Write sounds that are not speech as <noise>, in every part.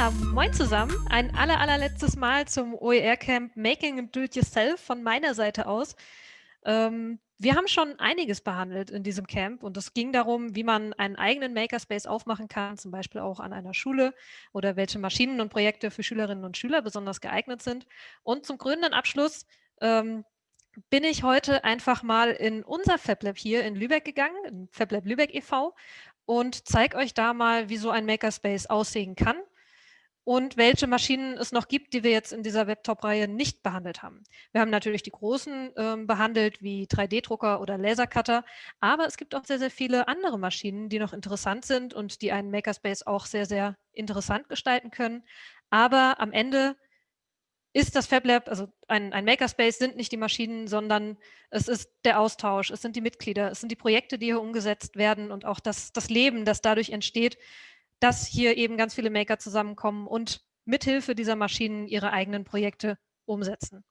Moin zusammen. Ein aller, allerletztes Mal zum OER-Camp Making and Do It Yourself von meiner Seite aus. Ähm, wir haben schon einiges behandelt in diesem Camp und es ging darum, wie man einen eigenen Makerspace aufmachen kann, zum Beispiel auch an einer Schule oder welche Maschinen und Projekte für Schülerinnen und Schüler besonders geeignet sind. Und zum krönenden Abschluss ähm, bin ich heute einfach mal in unser FabLab hier in Lübeck gegangen, in FabLab Lübeck e.V. und zeige euch da mal, wie so ein Makerspace aussehen kann und welche Maschinen es noch gibt, die wir jetzt in dieser Webtop-Reihe nicht behandelt haben. Wir haben natürlich die großen ähm, behandelt, wie 3D-Drucker oder Lasercutter, aber es gibt auch sehr, sehr viele andere Maschinen, die noch interessant sind und die einen Makerspace auch sehr, sehr interessant gestalten können. Aber am Ende ist das FabLab, also ein, ein Makerspace sind nicht die Maschinen, sondern es ist der Austausch, es sind die Mitglieder, es sind die Projekte, die hier umgesetzt werden und auch das, das Leben, das dadurch entsteht, dass hier eben ganz viele Maker zusammenkommen und mithilfe dieser Maschinen ihre eigenen Projekte umsetzen.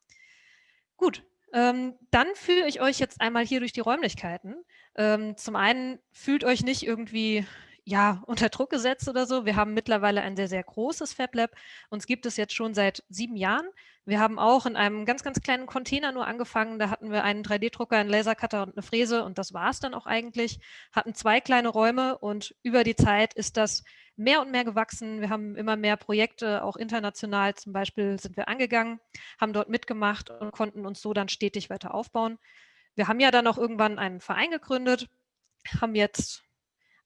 Gut, ähm, dann führe ich euch jetzt einmal hier durch die Räumlichkeiten. Ähm, zum einen fühlt euch nicht irgendwie ja, unter Druck gesetzt oder so. Wir haben mittlerweile ein sehr, sehr großes FabLab. Uns gibt es jetzt schon seit sieben Jahren. Wir haben auch in einem ganz, ganz kleinen Container nur angefangen. Da hatten wir einen 3D-Drucker, einen Lasercutter und eine Fräse und das war es dann auch eigentlich. Hatten zwei kleine Räume und über die Zeit ist das mehr und mehr gewachsen. Wir haben immer mehr Projekte, auch international zum Beispiel sind wir angegangen, haben dort mitgemacht und konnten uns so dann stetig weiter aufbauen. Wir haben ja dann auch irgendwann einen Verein gegründet, haben jetzt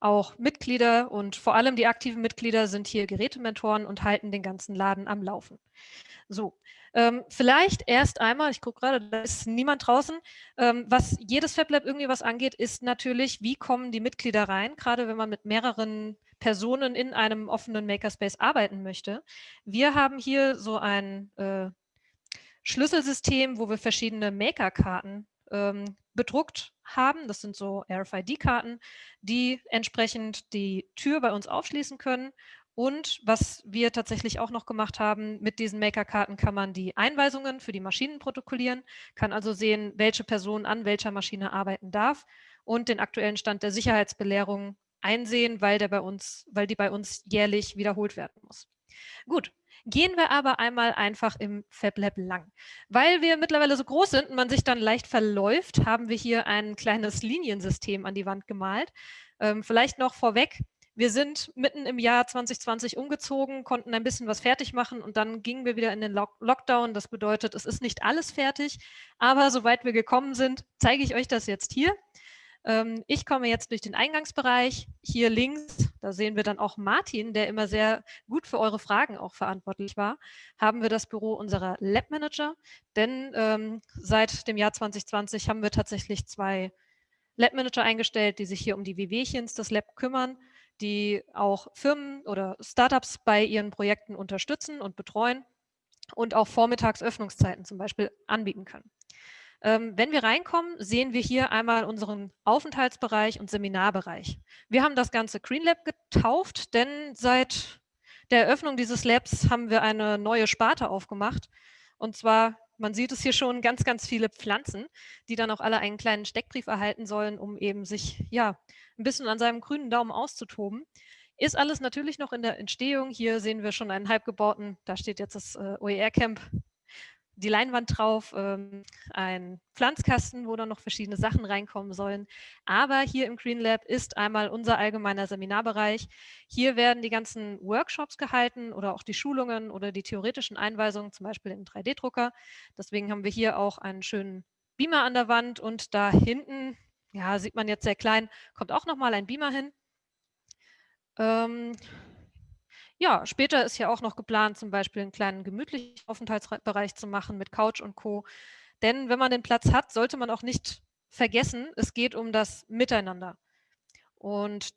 auch Mitglieder und vor allem die aktiven Mitglieder sind hier Gerätementoren und halten den ganzen Laden am Laufen. So, ähm, vielleicht erst einmal, ich gucke gerade, da ist niemand draußen, ähm, was jedes FabLab irgendwie was angeht, ist natürlich, wie kommen die Mitglieder rein, gerade wenn man mit mehreren Personen in einem offenen Makerspace arbeiten möchte. Wir haben hier so ein äh, Schlüsselsystem, wo wir verschiedene Maker-Karten ähm, bedruckt haben. Das sind so RFID-Karten, die entsprechend die Tür bei uns aufschließen können. Und was wir tatsächlich auch noch gemacht haben, mit diesen Maker-Karten kann man die Einweisungen für die Maschinen protokollieren, kann also sehen, welche Person an welcher Maschine arbeiten darf und den aktuellen Stand der Sicherheitsbelehrung einsehen, weil, der bei uns, weil die bei uns jährlich wiederholt werden muss. Gut, Gehen wir aber einmal einfach im FabLab lang. Weil wir mittlerweile so groß sind und man sich dann leicht verläuft, haben wir hier ein kleines Liniensystem an die Wand gemalt. Ähm, vielleicht noch vorweg, wir sind mitten im Jahr 2020 umgezogen, konnten ein bisschen was fertig machen und dann gingen wir wieder in den Lock Lockdown. Das bedeutet, es ist nicht alles fertig, aber soweit wir gekommen sind, zeige ich euch das jetzt hier. Ähm, ich komme jetzt durch den Eingangsbereich. Hier links, da sehen wir dann auch Martin, der immer sehr gut für eure Fragen auch verantwortlich war, haben wir das Büro unserer Lab Manager. Denn ähm, seit dem Jahr 2020 haben wir tatsächlich zwei Lab Manager eingestellt, die sich hier um die Wehwehchens des Lab kümmern, die auch Firmen oder Startups bei ihren Projekten unterstützen und betreuen und auch Vormittagsöffnungszeiten zum Beispiel anbieten können. Ähm, wenn wir reinkommen, sehen wir hier einmal unseren Aufenthaltsbereich und Seminarbereich. Wir haben das Ganze Green Lab getauft, denn seit der Eröffnung dieses Labs haben wir eine neue Sparte aufgemacht. Und zwar, man sieht es hier schon, ganz, ganz viele Pflanzen, die dann auch alle einen kleinen Steckbrief erhalten sollen, um eben sich ja ein bisschen an seinem grünen Daumen auszutoben. Ist alles natürlich noch in der Entstehung. Hier sehen wir schon einen halb gebauten, da steht jetzt das äh, OER-Camp die Leinwand drauf, ähm, ein Pflanzkasten, wo dann noch verschiedene Sachen reinkommen sollen. Aber hier im Green Lab ist einmal unser allgemeiner Seminarbereich. Hier werden die ganzen Workshops gehalten oder auch die Schulungen oder die theoretischen Einweisungen, zum Beispiel im 3D-Drucker. Deswegen haben wir hier auch einen schönen Beamer an der Wand und da hinten, ja, sieht man jetzt sehr klein, kommt auch nochmal ein Beamer hin. Ähm, ja, später ist ja auch noch geplant, zum Beispiel einen kleinen gemütlichen Aufenthaltsbereich zu machen mit Couch und Co. Denn wenn man den Platz hat, sollte man auch nicht vergessen, es geht um das Miteinander. Und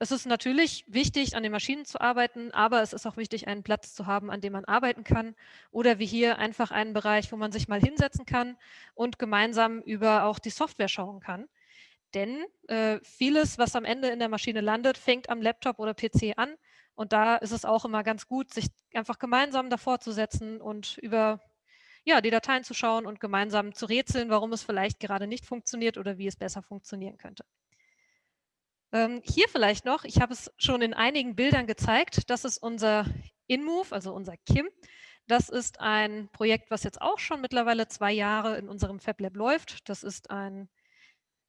es ist natürlich wichtig, an den Maschinen zu arbeiten, aber es ist auch wichtig, einen Platz zu haben, an dem man arbeiten kann. Oder wie hier einfach einen Bereich, wo man sich mal hinsetzen kann und gemeinsam über auch die Software schauen kann. Denn äh, vieles, was am Ende in der Maschine landet, fängt am Laptop oder PC an und da ist es auch immer ganz gut, sich einfach gemeinsam davor zu setzen und über ja, die Dateien zu schauen und gemeinsam zu rätseln, warum es vielleicht gerade nicht funktioniert oder wie es besser funktionieren könnte. Ähm, hier vielleicht noch, ich habe es schon in einigen Bildern gezeigt, das ist unser InMove, also unser KIM. Das ist ein Projekt, was jetzt auch schon mittlerweile zwei Jahre in unserem FabLab läuft. Das ist ein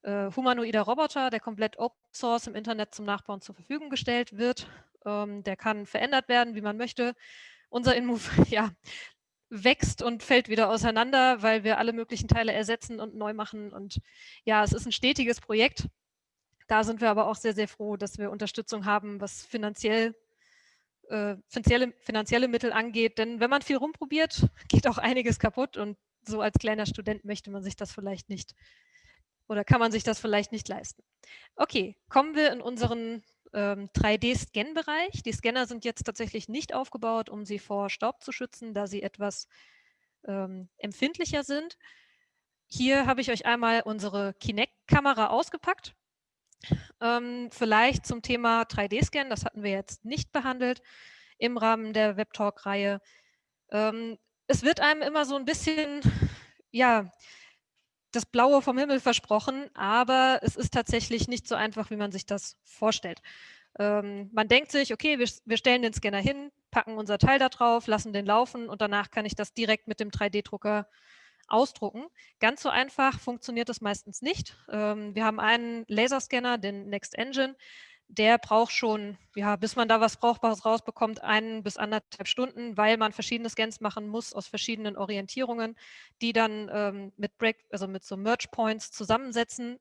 äh, humanoider Roboter, der komplett Open Source im Internet zum Nachbauen zur Verfügung gestellt wird. Ähm, der kann verändert werden, wie man möchte. Unser InMove <laughs> ja, wächst und fällt wieder auseinander, weil wir alle möglichen Teile ersetzen und neu machen. Und ja, es ist ein stetiges Projekt. Da sind wir aber auch sehr, sehr froh, dass wir Unterstützung haben, was finanziell äh, finanzielle, finanzielle Mittel angeht. Denn wenn man viel rumprobiert, <laughs> geht auch einiges kaputt und so als kleiner Student möchte man sich das vielleicht nicht oder kann man sich das vielleicht nicht leisten. Okay, kommen wir in unseren ähm, 3D-Scan-Bereich. Die Scanner sind jetzt tatsächlich nicht aufgebaut, um sie vor Staub zu schützen, da sie etwas ähm, empfindlicher sind. Hier habe ich euch einmal unsere Kinect-Kamera ausgepackt. Ähm, vielleicht zum Thema 3D-Scan, das hatten wir jetzt nicht behandelt im Rahmen der Webtalk-Reihe. Ähm, es wird einem immer so ein bisschen, ja, das Blaue vom Himmel versprochen, aber es ist tatsächlich nicht so einfach, wie man sich das vorstellt. Ähm, man denkt sich, okay, wir, wir, stellen den Scanner hin, packen unser Teil da drauf, lassen den laufen und danach kann ich das direkt mit dem 3D-Drucker ausdrucken. Ganz so einfach funktioniert das meistens nicht. Ähm, wir haben einen Laserscanner, den Next Engine, der braucht schon, ja, bis man da was Brauchbares rausbekommt, ein bis anderthalb Stunden, weil man verschiedene Scans machen muss aus verschiedenen Orientierungen, die dann ähm, mit Break, also mit so Merge Points zusammensetzen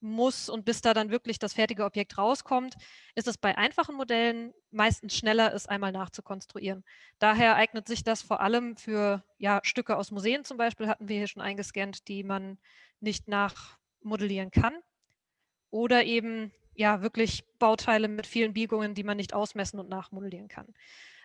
muss und bis da dann wirklich das fertige Objekt rauskommt, ist es bei einfachen Modellen meistens schneller, es einmal nachzukonstruieren. Daher eignet sich das vor allem für ja, Stücke aus Museen zum Beispiel, hatten wir hier schon eingescannt, die man nicht nachmodellieren kann. Oder eben ja wirklich Bauteile mit vielen Biegungen, die man nicht ausmessen und nachmodellieren kann.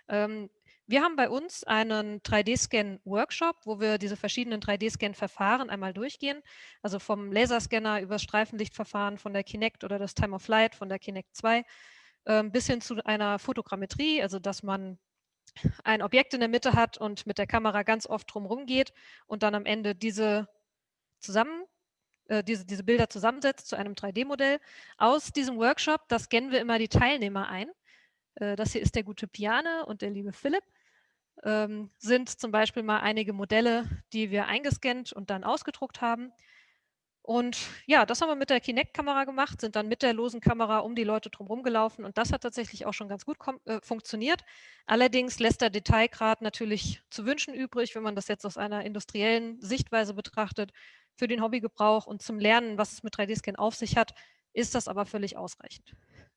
Ähm, wir haben bei uns einen 3D-Scan-Workshop, wo wir diese verschiedenen 3D-Scan-Verfahren einmal durchgehen. Also vom Laserscanner über das Streifenlichtverfahren von der Kinect oder das Time of Flight von der Kinect 2 ähm, bis hin zu einer Fotogrammetrie, also dass man ein Objekt in der Mitte hat und mit der Kamera ganz oft drumherum geht und dann am Ende diese zusammen äh, diese, diese Bilder zusammensetzt zu einem 3D-Modell. Aus diesem Workshop, das scannen wir immer die Teilnehmer ein. Äh, das hier ist der gute Piane und der liebe Philipp. Ähm, sind zum Beispiel mal einige Modelle, die wir eingescannt und dann ausgedruckt haben. Und ja, das haben wir mit der Kinect-Kamera gemacht, sind dann mit der losen Kamera um die Leute drumherum gelaufen und das hat tatsächlich auch schon ganz gut äh, funktioniert. Allerdings lässt der Detailgrad natürlich zu wünschen übrig, wenn man das jetzt aus einer industriellen Sichtweise betrachtet. Für den Hobbygebrauch und zum Lernen, was es mit 3D-Scan auf sich hat, ist das aber völlig ausreichend.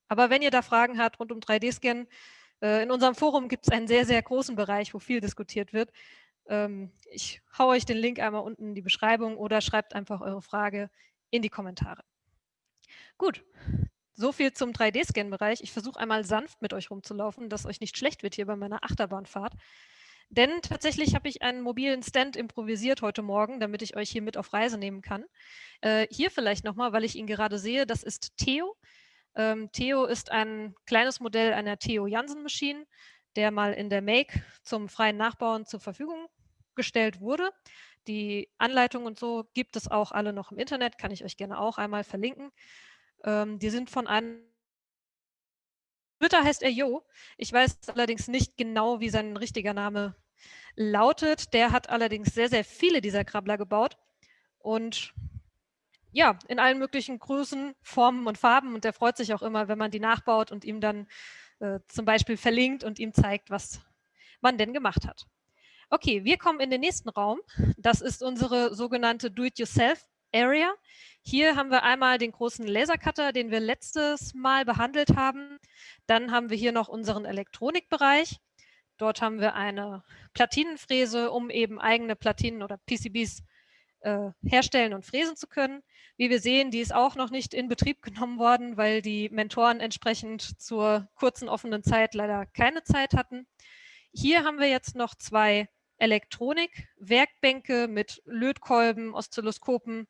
Aber wenn ihr da Fragen habt rund um 3D-Scan, äh, in unserem Forum gibt es einen sehr, sehr großen Bereich, wo viel diskutiert wird. Ähm, ich haue euch den Link einmal unten in die Beschreibung oder schreibt einfach eure Frage in die Kommentare. Gut, so viel zum 3D-Scan-Bereich. Ich versuche einmal sanft mit euch rumzulaufen, dass euch nicht schlecht wird hier bei meiner Achterbahnfahrt. Denn tatsächlich habe ich einen mobilen Stand improvisiert heute Morgen, damit ich euch hier mit auf Reise nehmen kann. Äh, hier vielleicht nochmal, weil ich ihn gerade sehe, das ist Theo. Ähm, Theo ist ein kleines Modell einer Theo Jansen Maschine, der mal in der Make zum freien Nachbauen zur Verfügung gestellt wurde. Die Anleitungen und so gibt es auch alle noch im Internet, kann ich euch gerne auch einmal verlinken. Ähm, die sind von einem Twitter heißt er Jo. Ich weiß allerdings nicht genau, wie sein richtiger Name lautet. Der hat allerdings sehr, sehr viele dieser Krabbler gebaut und ja, in allen möglichen Größen, Formen und Farben und der freut sich auch immer, wenn man die nachbaut und ihm dann äh, zum Beispiel verlinkt und ihm zeigt, was man denn gemacht hat. Okay, wir kommen in den nächsten Raum. Das ist unsere sogenannte Do-it-yourself-Area. Hier haben wir einmal den großen Lasercutter, den wir letztes Mal behandelt haben. Dann haben wir hier noch unseren Elektronikbereich. Dort haben wir eine Platinenfräse, um eben eigene Platinen oder PCBs äh, herstellen und fräsen zu können. Wie wir sehen, die ist auch noch nicht in Betrieb genommen worden, weil die Mentoren entsprechend zur kurzen offenen Zeit leider keine Zeit hatten. Hier haben wir jetzt noch zwei Elektronik-Werkbänke mit Lötkolben, Oszilloskopen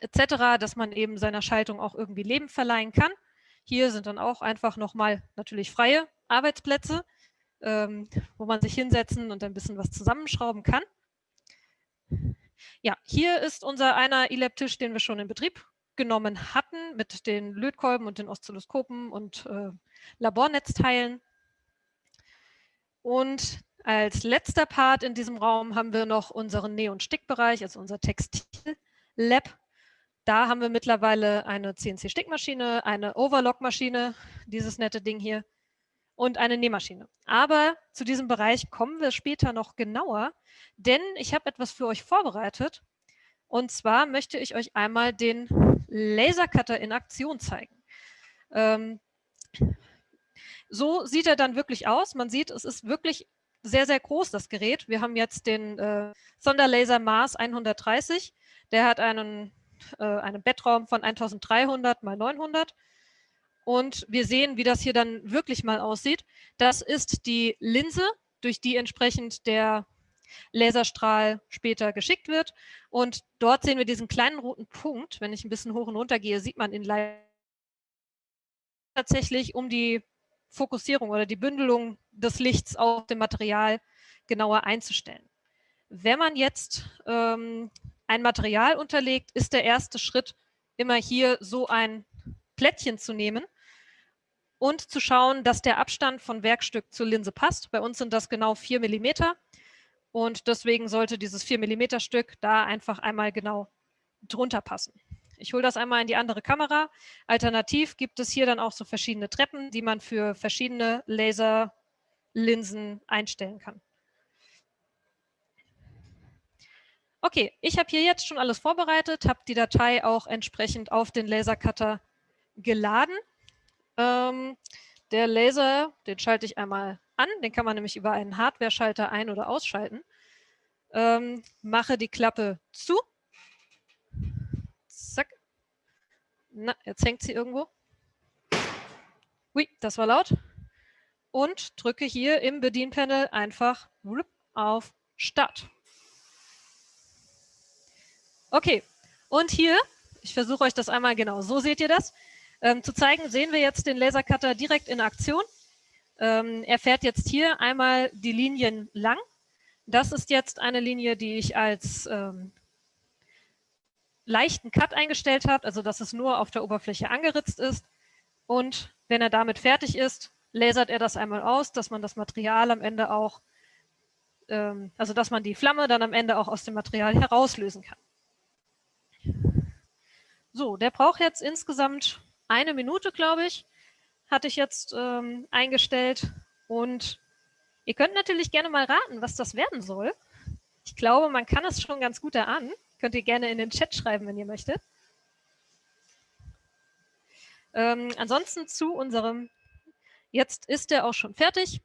etc., dass man eben seiner Schaltung auch irgendwie Leben verleihen kann. Hier sind dann auch einfach nochmal natürlich freie Arbeitsplätze ähm, wo man sich hinsetzen und ein bisschen was zusammenschrauben kann. Ja, hier ist unser einer E-Lab-Tisch, den wir schon in Betrieb genommen hatten, mit den Lötkolben und den Oszilloskopen und äh, Labornetzteilen. Und als letzter Part in diesem Raum haben wir noch unseren Näh- und Stickbereich, also unser Textil-Lab. Da haben wir mittlerweile eine CNC-Stickmaschine, eine Overlock-Maschine, dieses nette Ding hier, und eine Nähmaschine. Aber zu diesem Bereich kommen wir später noch genauer, denn ich habe etwas für euch vorbereitet. Und zwar möchte ich euch einmal den Lasercutter in Aktion zeigen. Ähm, so sieht er dann wirklich aus. Man sieht, es ist wirklich sehr, sehr groß, das Gerät. Wir haben jetzt den äh, Sonderlaser Mars 130. Der hat einen äh, einen Bettraum von 1300 mal 900. Und wir sehen, wie das hier dann wirklich mal aussieht. Das ist die Linse, durch die entsprechend der Laserstrahl später geschickt wird. Und dort sehen wir diesen kleinen roten Punkt. Wenn ich ein bisschen hoch und runter gehe, sieht man ihn tatsächlich um die Fokussierung oder die Bündelung des Lichts auf dem Material genauer einzustellen. Wenn man jetzt ähm, ein Material unterlegt, ist der erste Schritt immer hier so ein Plättchen zu nehmen und zu schauen, dass der Abstand von Werkstück zur Linse passt. Bei uns sind das genau 4 mm und deswegen sollte dieses 4 mm Stück da einfach einmal genau drunter passen. Ich hole das einmal in die andere Kamera. Alternativ gibt es hier dann auch so verschiedene Treppen, die man für verschiedene Laserlinsen einstellen kann. Okay, ich habe hier jetzt schon alles vorbereitet, habe die Datei auch entsprechend auf den Lasercutter geladen. Ähm, der Laser, den schalte ich einmal an, den kann man nämlich über einen Hardware-Schalter ein- oder ausschalten. Ähm, mache die Klappe zu. Zack. Na, jetzt hängt sie irgendwo. Ui, das war laut. Und drücke hier im Bedienpanel einfach auf Start. Okay, und hier, ich versuche euch das einmal genau, so seht ihr das, ähm, zu zeigen, sehen wir jetzt den Lasercutter direkt in Aktion. Ähm, er fährt jetzt hier einmal die Linien lang. Das ist jetzt eine Linie, die ich als ähm, leichten Cut eingestellt habe, also dass es nur auf der Oberfläche angeritzt ist. Und wenn er damit fertig ist, lasert er das einmal aus, dass man das Material am Ende auch, ähm, also dass man die Flamme dann am Ende auch aus dem Material herauslösen kann. So, der braucht jetzt insgesamt eine Minute, glaube ich, hatte ich jetzt ähm, eingestellt. Und ihr könnt natürlich gerne mal raten, was das werden soll. Ich glaube, man kann es schon ganz gut erahnen. Könnt ihr gerne in den Chat schreiben, wenn ihr möchtet. Ähm, ansonsten zu unserem, jetzt ist der auch schon fertig.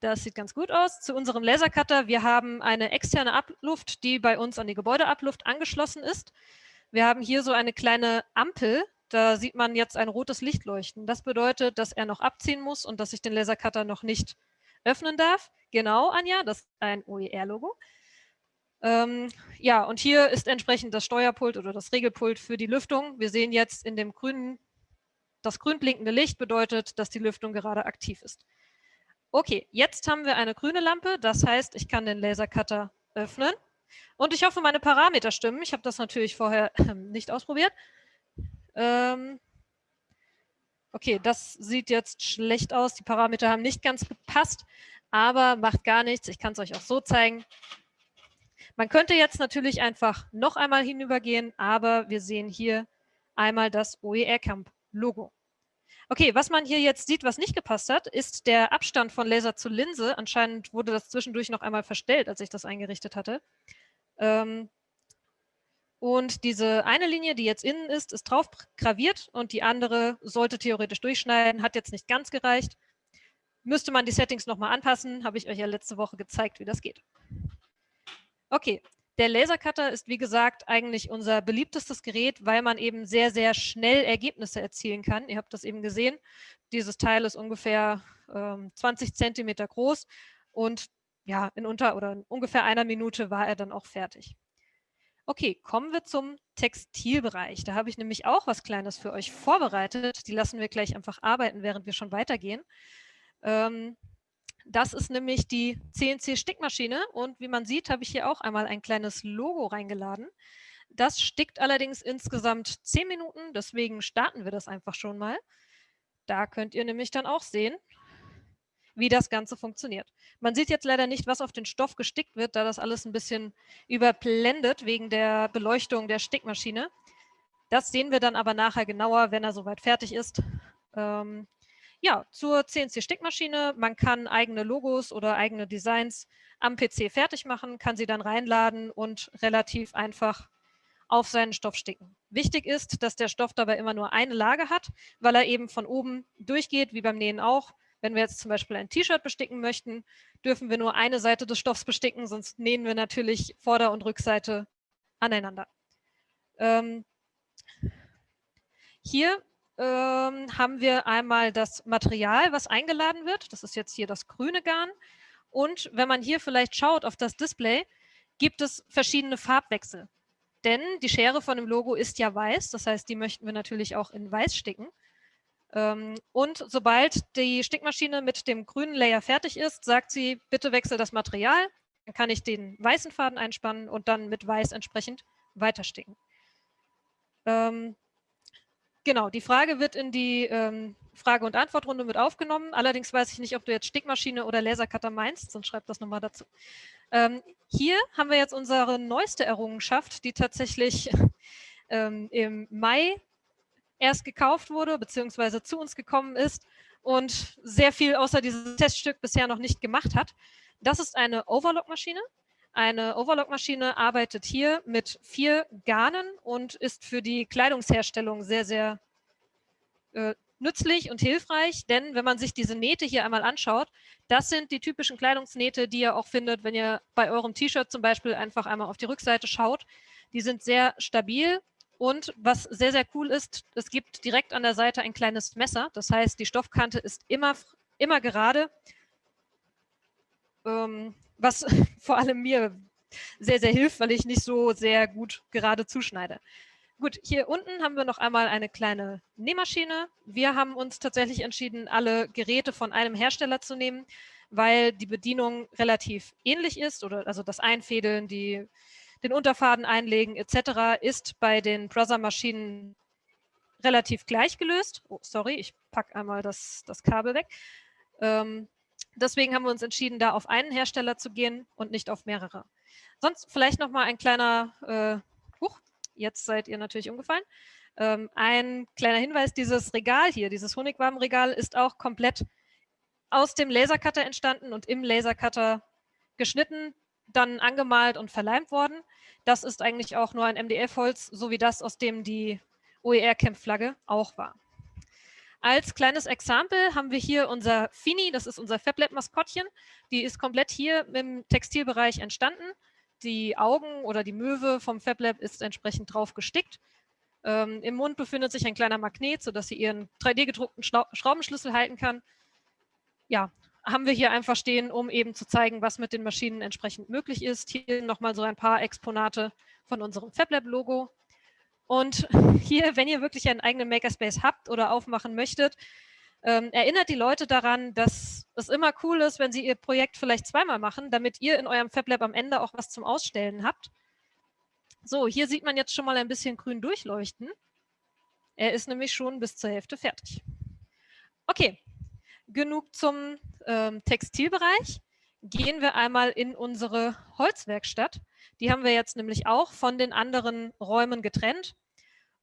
Das sieht ganz gut aus. Zu unserem Lasercutter, wir haben eine externe Abluft, die bei uns an die Gebäudeabluft angeschlossen ist. Wir haben hier so eine kleine Ampel, da sieht man jetzt ein rotes Licht leuchten. Das bedeutet, dass er noch abziehen muss und dass ich den Lasercutter noch nicht öffnen darf. Genau, Anja, das ist ein OER-Logo. Ähm, ja, und hier ist entsprechend das Steuerpult oder das Regelpult für die Lüftung. Wir sehen jetzt in dem grünen, das grün blinkende Licht bedeutet, dass die Lüftung gerade aktiv ist. Okay, jetzt haben wir eine grüne Lampe, das heißt, ich kann den Lasercutter öffnen. Und ich hoffe, meine Parameter stimmen. Ich habe das natürlich vorher <clears throat> nicht ausprobiert. Ähm okay, das sieht jetzt schlecht aus. Die Parameter haben nicht ganz gepasst, aber macht gar nichts. Ich kann es euch auch so zeigen. Man könnte jetzt natürlich einfach noch einmal hinübergehen, aber wir sehen hier einmal das OER Camp Logo. Okay, was man hier jetzt sieht, was nicht gepasst hat, ist der Abstand von Laser zu Linse. Anscheinend wurde das zwischendurch noch einmal verstellt, als ich das eingerichtet hatte. Ähm, und diese eine Linie, die jetzt innen ist, ist drauf graviert und die andere sollte theoretisch durchschneiden, hat jetzt nicht ganz gereicht. Müsste man die Settings nochmal anpassen, habe ich euch ja letzte Woche gezeigt, wie das geht. Okay, der Lasercutter ist wie gesagt eigentlich unser beliebtestes Gerät, weil man eben sehr, sehr schnell Ergebnisse erzielen kann. Ihr habt das eben gesehen. Dieses Teil ist ungefähr ähm, 20 Zentimeter groß und ja, in unter oder in ungefähr einer Minute war er dann auch fertig. Okay, kommen wir zum Textilbereich. Da habe ich nämlich auch was Kleines für euch vorbereitet. Die lassen wir gleich einfach arbeiten, während wir schon weitergehen. Ähm, das ist nämlich die CNC-Stickmaschine und wie man sieht, habe ich hier auch einmal ein kleines Logo reingeladen. Das stickt allerdings insgesamt 10 Minuten, deswegen starten wir das einfach schon mal. Da könnt ihr nämlich dann auch sehen, wie das Ganze funktioniert. Man sieht jetzt leider nicht, was auf den Stoff gestickt wird, da das alles ein bisschen überblendet wegen der Beleuchtung der Stickmaschine. Das sehen wir dann aber nachher genauer, wenn er soweit fertig ist. Ähm, ja, zur CNC-Stickmaschine. Man kann eigene Logos oder eigene Designs am PC fertig machen, kann sie dann reinladen und relativ einfach auf seinen Stoff sticken. Wichtig ist, dass der Stoff dabei immer nur eine Lage hat, weil er eben von oben durchgeht, wie beim Nähen auch. Wenn wir jetzt zum Beispiel ein T-Shirt besticken möchten, dürfen wir nur eine Seite des Stoffs besticken, sonst nähen wir natürlich Vorder- und Rückseite aneinander. Ähm, hier ähm, haben wir einmal das Material, was eingeladen wird. Das ist jetzt hier das grüne Garn. Und wenn man hier vielleicht schaut auf das Display, gibt es verschiedene Farbwechsel. Denn die Schere von dem Logo ist ja weiß, das heißt, die möchten wir natürlich auch in weiß sticken. Ähm, und sobald die Stickmaschine mit dem grünen Layer fertig ist, sagt sie, bitte wechsel das Material. Dann kann ich den weißen Faden einspannen und dann mit weiß entsprechend weitersticken. Ähm, genau, die Frage wird in die ähm, Frage- und Antwortrunde mit aufgenommen. Allerdings weiß ich nicht, ob du jetzt Stickmaschine oder Lasercutter meinst, sonst schreib das nochmal dazu. Ähm, hier haben wir jetzt unsere neueste Errungenschaft, die tatsächlich <laughs> ähm, im Mai erst gekauft wurde, beziehungsweise zu uns gekommen ist und sehr viel außer dieses Teststück bisher noch nicht gemacht hat. Das ist eine Overlock-Maschine. Eine Overlock-Maschine arbeitet hier mit vier Garnen und ist für die Kleidungsherstellung sehr, sehr äh, nützlich und hilfreich, denn wenn man sich diese Nähte hier einmal anschaut, das sind die typischen Kleidungsnähte, die ihr auch findet, wenn ihr bei eurem T-Shirt zum Beispiel einfach einmal auf die Rückseite schaut. Die sind sehr stabil und was sehr, sehr cool ist, es gibt direkt an der Seite ein kleines Messer. Das heißt, die Stoffkante ist immer, immer gerade, ähm, was <laughs> vor allem mir sehr, sehr hilft, weil ich nicht so sehr gut gerade zuschneide. Gut, hier unten haben wir noch einmal eine kleine Nähmaschine. Wir haben uns tatsächlich entschieden, alle Geräte von einem Hersteller zu nehmen, weil die Bedienung relativ ähnlich ist oder also das Einfädeln, die, den Unterfaden einlegen etc. ist bei den Brother-Maschinen relativ gleich gelöst. Oh, sorry, ich packe einmal das, das Kabel weg. Ähm, deswegen haben wir uns entschieden, da auf einen Hersteller zu gehen und nicht auf mehrere. Sonst vielleicht noch mal ein kleiner äh, Jetzt seid ihr natürlich umgefallen. Ähm, ein kleiner Hinweis, dieses Regal hier, dieses Honigwabenregal ist auch komplett aus dem Lasercutter entstanden und im Lasercutter geschnitten, dann angemalt und verleimt worden. Das ist eigentlich auch nur ein MDF-Holz, so wie das, aus dem die OER-Camp-Flagge auch war. Als kleines Exempel haben wir hier unser Fini, das ist unser FabLab-Maskottchen. Die ist komplett hier im Textilbereich entstanden die Augen oder die Möwe vom FabLab ist entsprechend drauf gestickt. Ähm, Im Mund befindet sich ein kleiner Magnet, sodass sie ihren 3D-gedruckten Schraubenschlüssel halten kann. Ja, haben wir hier einfach stehen, um eben zu zeigen, was mit den Maschinen entsprechend möglich ist. Hier nochmal so ein paar Exponate von unserem FabLab-Logo. Und <laughs> hier, wenn ihr wirklich einen eigenen Makerspace habt oder aufmachen möchtet, ähm, erinnert die Leute daran, dass es immer cool ist, wenn sie ihr Projekt vielleicht zweimal machen, damit ihr in eurem FabLab am Ende auch was zum Ausstellen habt. So, hier sieht man jetzt schon mal ein bisschen grün durchleuchten. Er ist nämlich schon bis zur Hälfte fertig. Okay, genug zum ähm, Textilbereich. Gehen wir einmal in unsere Holzwerkstatt. Die haben wir jetzt nämlich auch von den anderen Räumen getrennt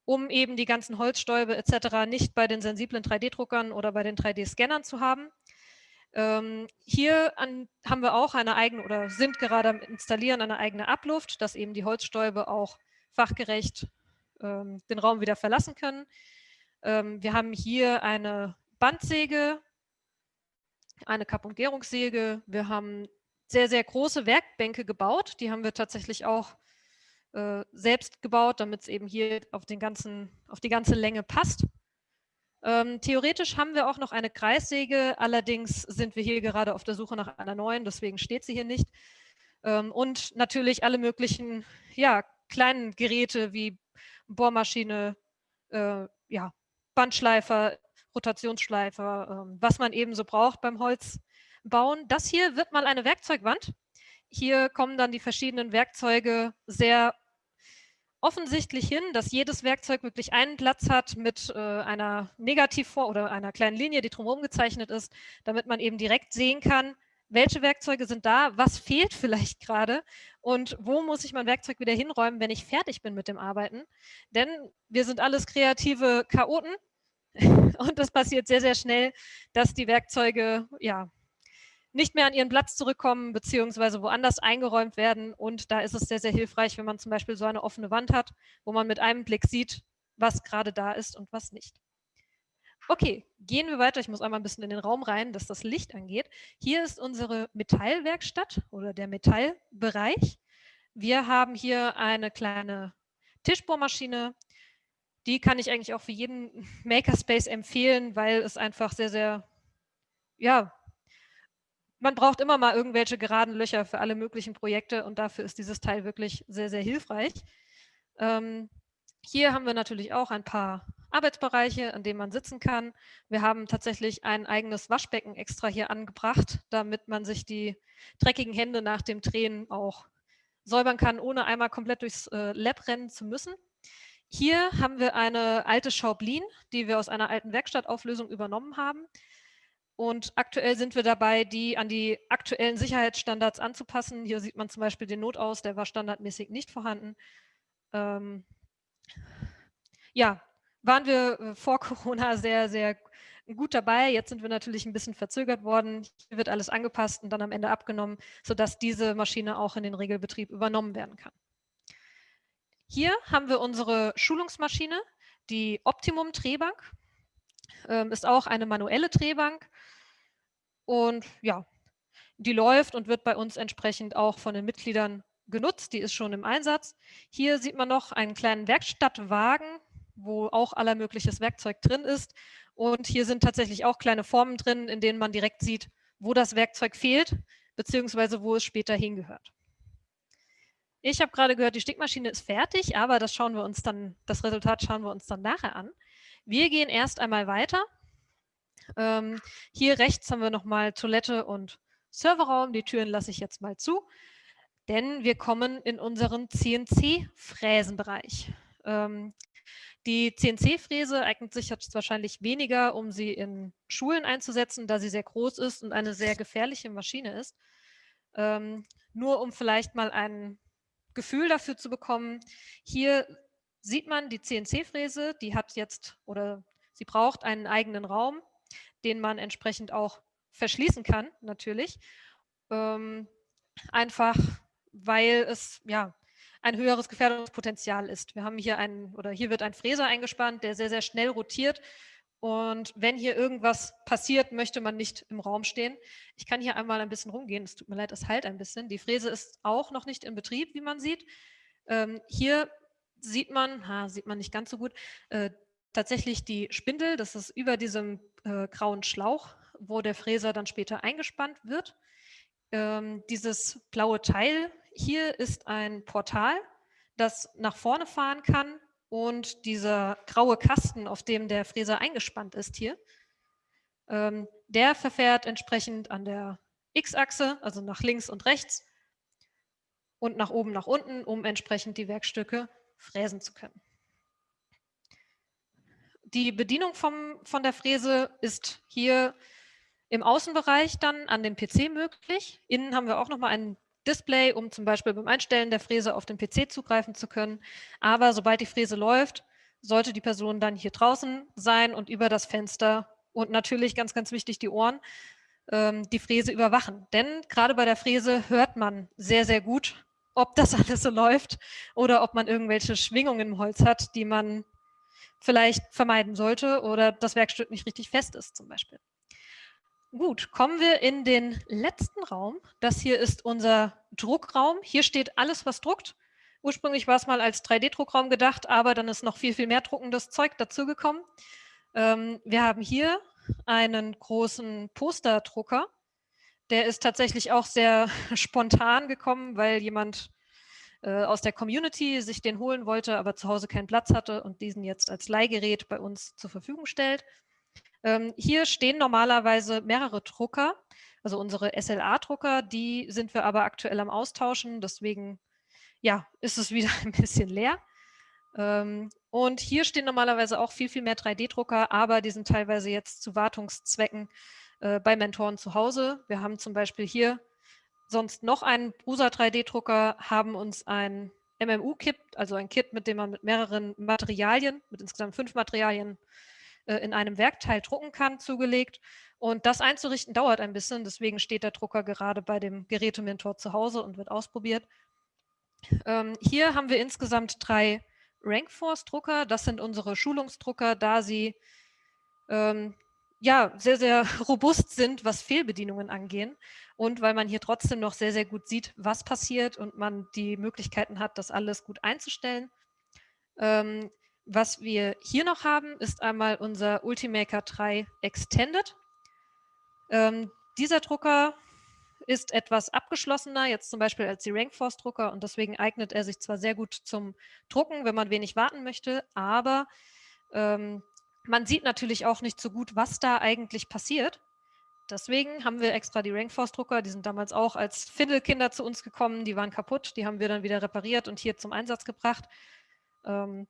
um eben die ganzen Holzstäube etc. nicht bei den sensiblen 3D-Druckern oder bei den 3D-Scannern zu haben. Ähm, hier an, haben wir auch eine eigene oder sind gerade am Installieren eine eigene Abluft, dass eben die Holzstäube auch fachgerecht ähm, den Raum wieder verlassen können. Ähm, wir haben hier eine Bandsäge, eine Kapp- und Gärungssäge. Wir haben sehr, sehr große Werkbänke gebaut. Die haben wir tatsächlich auch äh, selbst gebaut, damit es eben hier auf, den ganzen, auf die ganze Länge passt. Ähm, theoretisch haben wir auch noch eine Kreissäge, allerdings sind wir hier gerade auf der Suche nach einer neuen, deswegen steht sie hier nicht. Ähm, und natürlich alle möglichen ja, kleinen Geräte wie Bohrmaschine, äh, ja, Bandschleifer, Rotationsschleifer, äh, was man eben so braucht beim Holzbauen. Das hier wird mal eine Werkzeugwand. Hier kommen dann die verschiedenen Werkzeuge sehr offensichtlich hin, dass jedes Werkzeug wirklich einen Platz hat mit äh, einer Negativform oder einer kleinen Linie, die drumherum gezeichnet ist, damit man eben direkt sehen kann, welche Werkzeuge sind da, was fehlt vielleicht gerade und wo muss ich mein Werkzeug wieder hinräumen, wenn ich fertig bin mit dem Arbeiten. Denn wir sind alles kreative Chaoten <laughs> und das passiert sehr, sehr schnell, dass die Werkzeuge ja nicht mehr an ihren Platz zurückkommen beziehungsweise woanders eingeräumt werden. Und da ist es sehr, sehr hilfreich, wenn man zum Beispiel so eine offene Wand hat, wo man mit einem Blick sieht, was gerade da ist und was nicht. Okay, gehen wir weiter. Ich muss einmal ein bisschen in den Raum rein, dass das Licht angeht. Hier ist unsere Metallwerkstatt oder der Metallbereich. Wir haben hier eine kleine Tischbohrmaschine. Die kann ich eigentlich auch für jeden Makerspace empfehlen, weil es einfach sehr, sehr ja, man braucht immer mal irgendwelche geraden Löcher für alle möglichen Projekte und dafür ist dieses Teil wirklich sehr, sehr hilfreich. Ähm, hier haben wir natürlich auch ein paar Arbeitsbereiche, an denen man sitzen kann. Wir haben tatsächlich ein eigenes Waschbecken extra hier angebracht, damit man sich die dreckigen Hände nach dem Drehen auch säubern kann, ohne einmal komplett durchs äh, Lab rennen zu müssen. Hier haben wir eine alte Schaublin, die wir aus einer alten Werkstattauflösung übernommen haben. Und aktuell sind wir dabei, die an die aktuellen Sicherheitsstandards anzupassen. Hier sieht man zum Beispiel den Notaus, der war standardmäßig nicht vorhanden. Ähm, ja, waren wir äh, vor Corona sehr, sehr gut dabei. Jetzt sind wir natürlich ein bisschen verzögert worden. Hier wird alles angepasst und dann am Ende abgenommen, sodass diese Maschine auch in den Regelbetrieb übernommen werden kann. Hier haben wir unsere Schulungsmaschine, die Optimum Drehbank. Ähm, ist auch eine manuelle Drehbank und ja, die läuft und wird bei uns entsprechend auch von den Mitgliedern genutzt. Die ist schon im Einsatz. Hier sieht man noch einen kleinen Werkstattwagen, wo auch aller mögliches Werkzeug drin ist. Und hier sind tatsächlich auch kleine Formen drin, in denen man direkt sieht, wo das Werkzeug fehlt, beziehungsweise wo es später hingehört. Ich habe gerade gehört, die Stickmaschine ist fertig, aber das schauen wir uns dann, das Resultat schauen wir uns dann nachher an. Wir gehen erst einmal weiter ähm, hier rechts haben wir nochmal Toilette und Serverraum. Die Türen lasse ich jetzt mal zu, denn wir kommen in unseren CNC-Fräsenbereich. Ähm, die CNC-Fräse eignet sich jetzt wahrscheinlich weniger, um sie in Schulen einzusetzen, da sie sehr groß ist und eine sehr gefährliche Maschine ist. Ähm, nur um vielleicht mal ein Gefühl dafür zu bekommen, hier sieht man die CNC-Fräse, die hat jetzt oder sie braucht einen eigenen Raum den man entsprechend auch verschließen kann, natürlich. Ähm, einfach, weil es ja ein höheres Gefährdungspotenzial ist. Wir haben hier einen, oder hier wird ein Fräser eingespannt, der sehr, sehr schnell rotiert. Und wenn hier irgendwas passiert, möchte man nicht im Raum stehen. Ich kann hier einmal ein bisschen rumgehen. Es tut mir leid, es halt ein bisschen. Die Fräse ist auch noch nicht in Betrieb, wie man sieht. Ähm, hier sieht man, ha, sieht man nicht ganz so gut, äh, tatsächlich die Spindel, das ist über diesem äh, grauen Schlauch, wo der Fräser dann später eingespannt wird. Ähm, dieses blaue Teil hier ist ein Portal, das nach vorne fahren kann und dieser graue Kasten, auf dem der Fräser eingespannt ist hier, ähm, der verfährt entsprechend an der X-Achse, also nach links und rechts und nach oben, nach unten, um entsprechend die Werkstücke fräsen zu können. Die Bedienung vom, von der Fräse ist hier im Außenbereich dann an dem PC möglich. Innen haben wir auch nochmal ein Display, um zum Beispiel beim Einstellen der Fräse auf den PC zugreifen zu können. Aber sobald die Fräse läuft, sollte die Person dann hier draußen sein und über das Fenster und natürlich ganz, ganz wichtig die Ohren, ähm, die Fräse überwachen. Denn gerade bei der Fräse hört man sehr, sehr gut, ob das <laughs> alles so läuft oder ob man irgendwelche Schwingungen im Holz hat, die man vielleicht vermeiden sollte oder das Werkstück nicht richtig fest ist zum Beispiel. Gut, kommen wir in den letzten Raum. Das hier ist unser Druckraum. Hier steht alles, was druckt. Ursprünglich war es mal als 3D-Druckraum gedacht, aber dann ist noch viel, viel mehr druckendes Zeug dazugekommen. Ähm, wir haben hier einen großen Posterdrucker. Der ist tatsächlich auch sehr <laughs> spontan gekommen, weil jemand äh, aus der Community sich den holen wollte, aber zu Hause keinen Platz hatte und diesen jetzt als Leihgerät bei uns zur Verfügung stellt. Ähm, hier stehen normalerweise mehrere Drucker, also unsere SLA-Drucker, die sind wir aber aktuell am Austauschen, deswegen ja, ist es wieder <laughs> ein bisschen leer. Ähm, und hier stehen normalerweise auch viel, viel mehr 3D-Drucker, aber die sind teilweise jetzt zu Wartungszwecken äh, bei Mentoren zu Hause. Wir haben zum Beispiel hier sonst noch einen Prusa 3D-Drucker, haben uns ein MMU-Kit, also ein Kit, mit dem man mit mehreren Materialien, mit insgesamt fünf Materialien äh, in einem Werkteil drucken kann, zugelegt. Und das einzurichten dauert ein bisschen, deswegen steht der Drucker gerade bei dem Gerätementor zu Hause und wird ausprobiert. Ähm, hier haben wir insgesamt drei Rankforce-Drucker. Das sind unsere Schulungsdrucker, da sie ähm, ja, sehr, sehr <laughs> robust sind, was Fehlbedienungen angehen und weil man hier trotzdem noch sehr, sehr gut sieht, was passiert und man die Möglichkeiten hat, das alles gut einzustellen. Ähm, was wir hier noch haben, ist einmal unser Ultimaker 3 Extended. Ähm, dieser Drucker ist etwas abgeschlossener, jetzt zum Beispiel als die Rankforce Drucker und deswegen eignet er sich zwar sehr gut zum Drucken, wenn man wenig warten möchte, aber ähm, man sieht natürlich auch nicht so gut, was da eigentlich passiert. Deswegen haben wir extra die Rankforce-Drucker, die sind damals auch als Findelkinder zu uns gekommen, die waren kaputt, die haben wir dann wieder repariert und hier zum Einsatz gebracht. Ähm,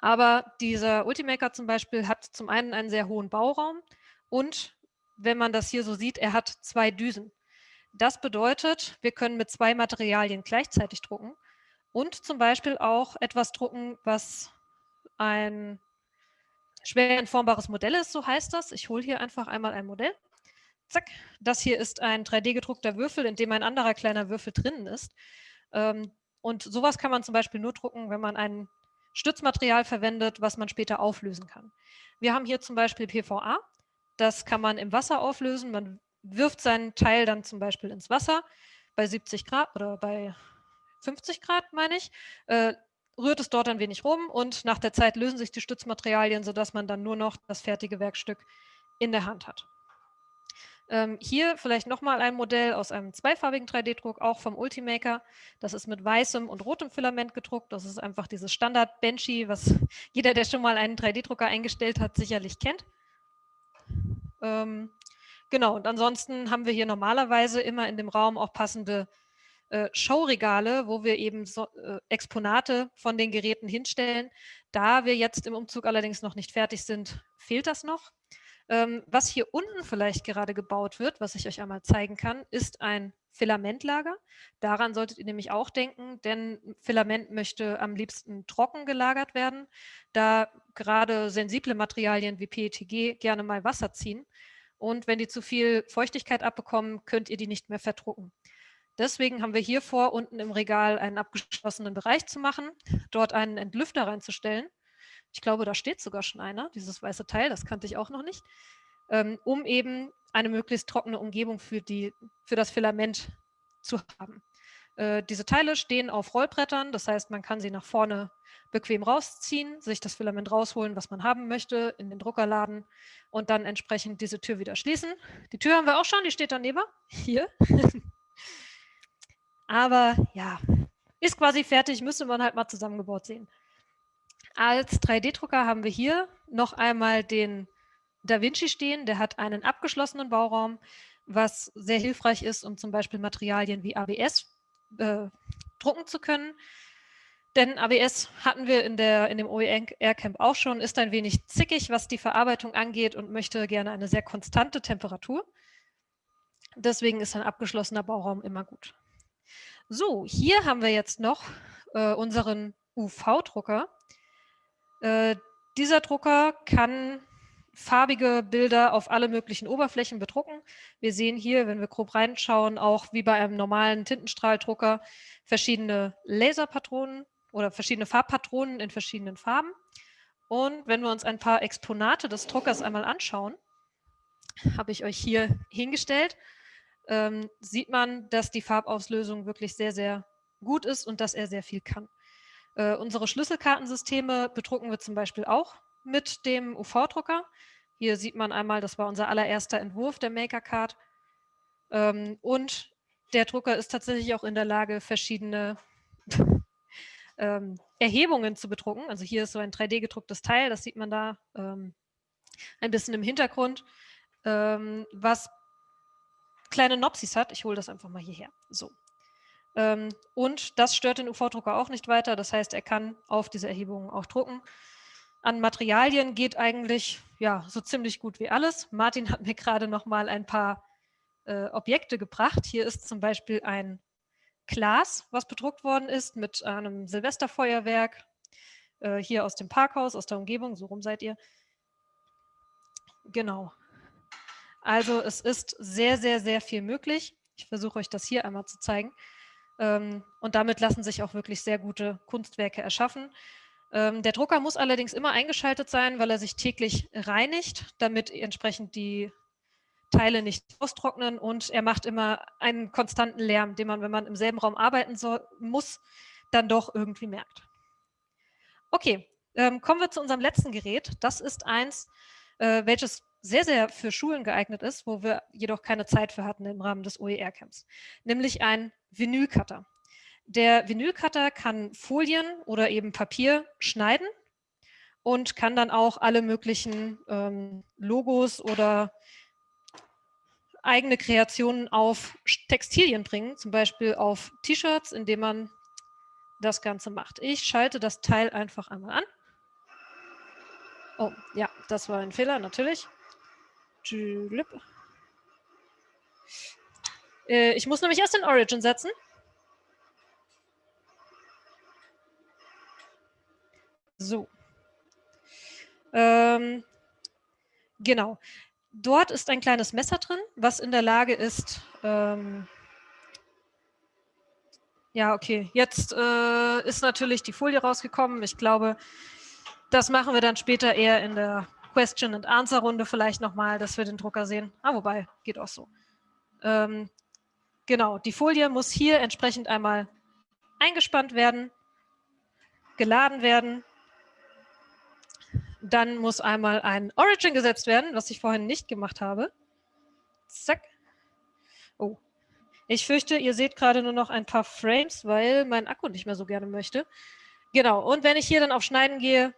aber dieser Ultimaker zum Beispiel hat zum einen einen sehr hohen Bauraum und wenn man das hier so sieht, er hat zwei Düsen. Das bedeutet, wir können mit zwei Materialien gleichzeitig drucken und zum Beispiel auch etwas drucken, was ein schwer entformbares Modell ist, so heißt das. Ich hole hier einfach einmal ein Modell. Zack, das hier ist ein 3D-gedruckter Würfel, in dem ein anderer kleiner Würfel drinnen ist. Ähm, und sowas kann man zum Beispiel nur drucken, wenn man ein Stützmaterial verwendet, was man später auflösen kann. Wir haben hier zum Beispiel PVA. Das kann man im Wasser auflösen. Man wirft seinen Teil dann zum Beispiel ins Wasser bei 70 Grad oder bei 50 Grad, meine ich, äh, rührt es dort ein wenig rum und nach der Zeit lösen sich die Stützmaterialien, sodass man dann nur noch das fertige Werkstück in der Hand hat. Ähm, hier vielleicht nochmal ein Modell aus einem zweifarbigen 3D-Druck, auch vom Ultimaker. Das ist mit weißem und rotem Filament gedruckt. Das ist einfach dieses Standard-Benchy, was <laughs> jeder, der schon mal einen 3D-Drucker eingestellt hat, sicherlich kennt. Ähm, genau, und ansonsten haben wir hier normalerweise immer in dem Raum auch passende äh, Showregale, wo wir eben so, äh, Exponate von den Geräten hinstellen. Da wir jetzt im Umzug allerdings noch nicht fertig sind, fehlt das noch. Ähm, was hier unten vielleicht gerade gebaut wird, was ich euch einmal zeigen kann, ist ein Filamentlager. Daran solltet ihr nämlich auch denken, denn Filament möchte am liebsten trocken gelagert werden, da gerade sensible Materialien wie PETG gerne mal Wasser ziehen. Und wenn die zu viel Feuchtigkeit abbekommen, könnt ihr die nicht mehr verdrucken. Deswegen haben wir hier vor, unten im Regal einen abgeschlossenen Bereich zu machen, dort einen Entlüfter reinzustellen. Ich glaube, da steht sogar schon einer, dieses weiße Teil, das kannte ich auch noch nicht, ähm, um eben eine möglichst trockene Umgebung für, die, für das Filament zu haben. Äh, diese Teile stehen auf Rollbrettern, das heißt, man kann sie nach vorne bequem rausziehen, sich das Filament rausholen, was man haben möchte, in den Drucker laden und dann entsprechend diese Tür wieder schließen. Die Tür haben wir auch schon, die steht daneben, <laughs> hier. <laughs> Aber ja, ist quasi fertig, müsste man halt mal zusammengebaut sehen. Als 3D-Drucker haben wir hier noch einmal den Da Vinci stehen. Der hat einen abgeschlossenen Bauraum, was sehr hilfreich ist, um zum Beispiel Materialien wie ABS äh, drucken zu können. Denn ABS hatten wir in, der, in dem OER Camp auch schon, ist ein wenig zickig, was die Verarbeitung angeht und möchte gerne eine sehr konstante Temperatur. Deswegen ist ein abgeschlossener Bauraum immer gut. So, hier haben wir jetzt noch äh, unseren UV-Drucker. Äh, dieser Drucker kann farbige Bilder auf alle möglichen Oberflächen bedrucken. Wir sehen hier, wenn wir grob reinschauen, auch wie bei einem normalen Tintenstrahldrucker verschiedene Laserpatronen oder verschiedene Farbpatronen in verschiedenen Farben. Und wenn wir uns ein paar Exponate des Druckers einmal anschauen, habe ich euch hier hingestellt ähm, sieht man, dass die Farbauslösung wirklich sehr, sehr gut ist und dass er sehr viel kann. Äh, unsere Schlüsselkartensysteme bedrucken wir zum Beispiel auch mit dem UV-Drucker. Hier sieht man einmal, das war unser allererster Entwurf der MakerCard. Ähm, und der Drucker ist tatsächlich auch in der Lage, verschiedene <laughs> ähm, Erhebungen zu bedrucken. Also hier ist so ein 3D-gedrucktes Teil, das sieht man da ähm, ein bisschen im Hintergrund, ähm, was kleine Nopsis hat. Ich hole das einfach mal hierher. So. Ähm, und das stört den UV-Drucker auch nicht weiter. Das heißt, er kann auf diese Erhebungen auch drucken. An Materialien geht eigentlich ja, so ziemlich gut wie alles. Martin hat mir gerade noch mal ein paar äh, Objekte gebracht. Hier ist zum Beispiel ein Glas, was bedruckt worden ist mit einem Silvesterfeuerwerk. Äh, hier aus dem Parkhaus, aus der Umgebung, so rum seid ihr. Genau. Also es ist sehr, sehr, sehr viel möglich. Ich versuche euch das hier einmal zu zeigen. Ähm, und damit lassen sich auch wirklich sehr gute Kunstwerke erschaffen. Ähm, der Drucker muss allerdings immer eingeschaltet sein, weil er sich täglich reinigt, damit entsprechend die Teile nicht austrocknen und er macht immer einen konstanten Lärm, den man, wenn man im selben Raum arbeiten soll, muss, dann doch irgendwie merkt. Okay, ähm, kommen wir zu unserem letzten Gerät. Das ist eins, äh, welches sehr, sehr für Schulen geeignet ist, wo wir jedoch keine Zeit für hatten im Rahmen des OER-Camps, nämlich ein Vinylcutter. Der Vinylcutter kann Folien oder eben Papier schneiden und kann dann auch alle möglichen ähm, Logos oder eigene Kreationen auf Textilien bringen, zum Beispiel auf T-Shirts, indem man das Ganze macht. Ich schalte das Teil einfach einmal an. Oh, ja, das war ein Fehler, natürlich. Äh, ich muss nämlich erst den Origin setzen. So. Ähm, genau. Dort ist ein kleines Messer drin, was in der Lage ist, ähm, ja, okay, jetzt äh, ist natürlich die Folie rausgekommen. Ich glaube, das machen wir dann später eher in der Question-and-Answer-Runde vielleicht nochmal, dass wir den Drucker sehen. Ah, wobei, geht auch so. Ähm, genau, die Folie muss hier entsprechend einmal eingespannt werden, geladen werden. Dann muss einmal ein Origin gesetzt werden, was ich vorhin nicht gemacht habe. Zack. Oh. Ich fürchte, ihr seht gerade nur noch ein paar Frames, weil mein Akku nicht mehr so gerne möchte. Genau, und wenn ich hier dann auf Schneiden gehe,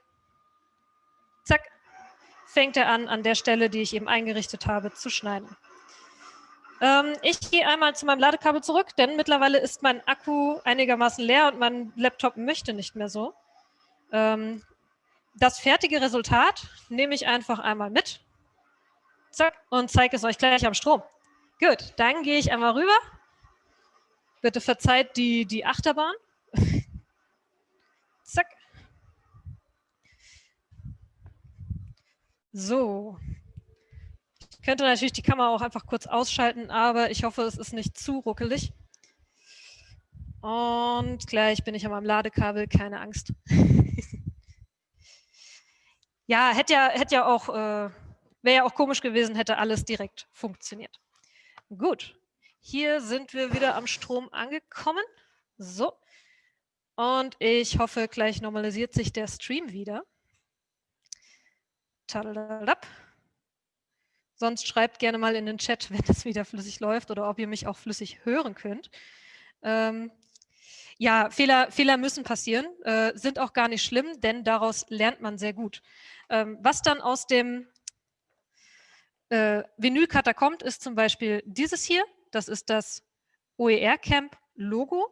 zack, fängt er an, an der Stelle, die ich eben eingerichtet habe, zu schneiden. Ähm, ich gehe einmal zu meinem Ladekabel zurück, denn mittlerweile ist mein Akku einigermaßen leer und mein Laptop möchte nicht mehr so. Ähm, das fertige Resultat nehme ich einfach einmal mit zack, und zeige es euch gleich am Strom. Gut, dann gehe ich einmal rüber. Bitte verzeiht die, die Achterbahn. <laughs> zack. So. Könnte natürlich die Kamera auch einfach kurz ausschalten, aber ich hoffe, es ist nicht zu ruckelig. Und gleich bin ich an meinem Ladekabel, keine Angst. <laughs> ja, hätte ja, hätte ja auch, äh, wäre ja auch komisch gewesen, hätte alles direkt funktioniert. Gut, hier sind wir wieder am Strom angekommen. So, und ich hoffe, gleich normalisiert sich der Stream wieder. Tadadadab. Sonst schreibt gerne mal in den Chat, <laughs> wenn es wieder flüssig läuft oder ob ihr mich auch flüssig hören könnt. Ähm, ja, Fehler, Fehler müssen passieren, äh, sind auch gar nicht schlimm, denn daraus lernt man sehr gut. Ähm, was dann aus dem äh, Vinylcutter kommt, ist zum Beispiel dieses hier. Das ist das OER-Camp-Logo.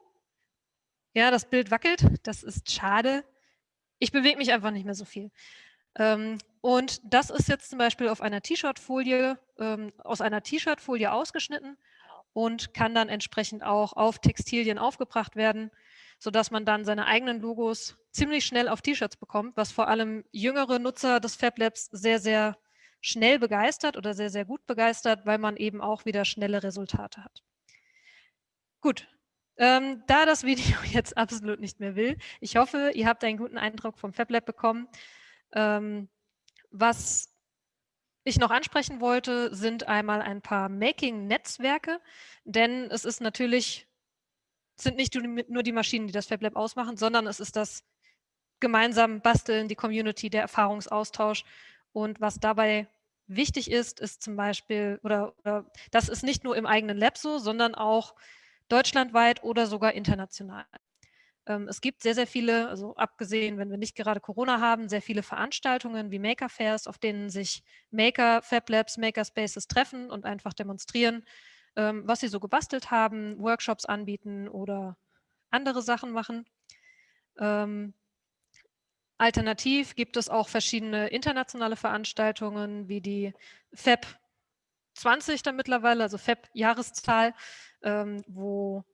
Ja, das Bild wackelt, das ist schade. Ich bewege mich einfach nicht mehr so viel. Ähm, und das ist jetzt zum Beispiel auf einer T-Shirt-Folie, ähm, aus einer T-Shirt-Folie ausgeschnitten und kann dann entsprechend auch auf Textilien aufgebracht werden, sodass man dann seine eigenen Logos ziemlich schnell auf T-Shirts bekommt, was vor allem jüngere Nutzer des Fab Labs sehr, sehr schnell begeistert oder sehr, sehr gut begeistert, weil man eben auch wieder schnelle Resultate hat. Gut, ähm, da das Video <laughs> jetzt absolut nicht mehr will, ich hoffe, ihr habt einen guten Eindruck vom Fab Lab bekommen. Ähm, was ich noch ansprechen wollte, sind einmal ein paar Making-Netzwerke, denn es ist natürlich, sind nicht nur die Maschinen, die das FabLab ausmachen, sondern es ist das gemeinsam Basteln, die Community, der Erfahrungsaustausch. Und was dabei wichtig ist, ist zum Beispiel, oder, oder das ist nicht nur im eigenen Lab so, sondern auch deutschlandweit oder sogar international. Ähm, es gibt sehr, sehr viele, also abgesehen, wenn wir nicht gerade Corona haben, sehr viele Veranstaltungen wie Maker Fairs, auf denen sich Maker, Fab Labs, Maker Spaces treffen und einfach demonstrieren, ähm, was sie so gebastelt haben, Workshops anbieten oder andere Sachen machen. Ähm, alternativ gibt es auch verschiedene internationale Veranstaltungen wie die FEB 20 dann mittlerweile, also FEB-Jahreszahl, ähm, wo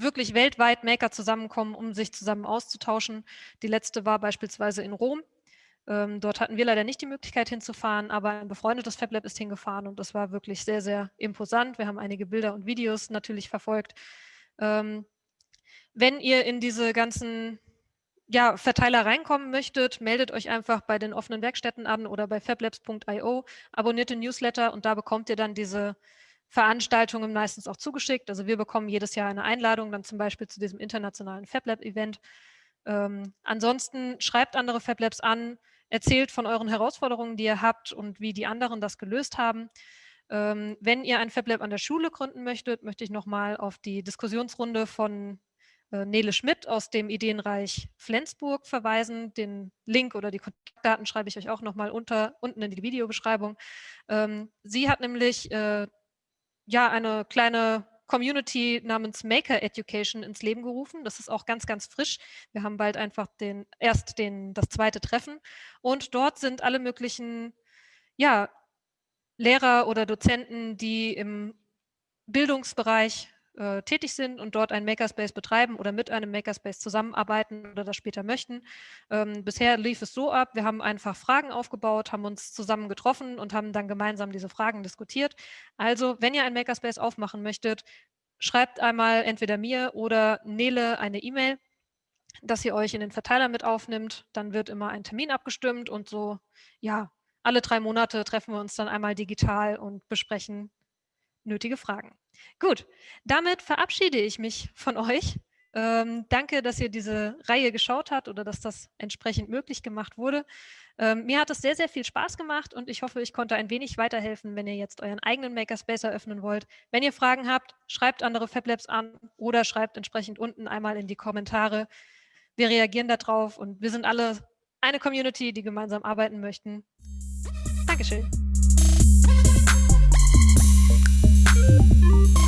wirklich weltweit Maker zusammenkommen, um sich zusammen auszutauschen. Die letzte war beispielsweise in Rom. Ähm, dort hatten wir leider nicht die Möglichkeit hinzufahren, aber ein befreundetes FabLab ist hingefahren und das war wirklich sehr, sehr imposant. Wir haben einige Bilder und Videos natürlich verfolgt. Ähm, wenn ihr in diese ganzen ja, Verteiler reinkommen möchtet, meldet euch einfach bei den offenen Werkstätten an oder bei fablabs.io, abonniert den Newsletter und da bekommt ihr dann diese Veranstaltungen meistens auch zugeschickt. Also wir bekommen jedes Jahr eine Einladung, dann zum Beispiel zu diesem internationalen FabLab-Event. Ähm, ansonsten schreibt andere FabLabs an, erzählt von euren Herausforderungen, die ihr habt und wie die anderen das gelöst haben. Ähm, wenn ihr ein FabLab an der Schule gründen möchtet, möchte ich nochmal auf die Diskussionsrunde von äh, Nele Schmidt aus dem Ideenreich Flensburg verweisen. Den Link oder die Kontaktdaten schreibe ich euch auch nochmal unten in die Videobeschreibung. Ähm, sie hat nämlich äh, ja eine kleine Community namens Maker Education ins Leben gerufen. Das ist auch ganz, ganz frisch. Wir haben bald einfach den, erst den, das zweite Treffen. Und dort sind alle möglichen ja, Lehrer oder Dozenten, die im Bildungsbereich äh, tätig sind und dort einen Makerspace betreiben oder mit einem Makerspace zusammenarbeiten oder das später möchten. Ähm, bisher lief es so ab, wir haben einfach Fragen aufgebaut, haben uns zusammen getroffen und haben dann gemeinsam diese Fragen diskutiert. Also, wenn ihr einen Makerspace aufmachen möchtet, schreibt einmal entweder mir oder Nele eine E-Mail, dass ihr euch in den Verteiler mit aufnimmt. Dann wird immer ein Termin abgestimmt und so, ja, alle drei Monate treffen wir uns dann einmal digital und besprechen nötige Fragen. Gut, damit verabschiede ich mich von euch. Ähm, danke, dass ihr diese Reihe geschaut habt oder dass das entsprechend möglich gemacht wurde. Ähm, mir hat es sehr, sehr viel Spaß gemacht und ich hoffe, ich konnte ein wenig weiterhelfen, wenn ihr jetzt euren eigenen Makerspace eröffnen wollt. Wenn ihr Fragen habt, schreibt andere FabLabs an oder schreibt entsprechend unten einmal in die Kommentare. Wir reagieren darauf und wir sind alle eine Community, die gemeinsam arbeiten möchten. Dankeschön. Thank you.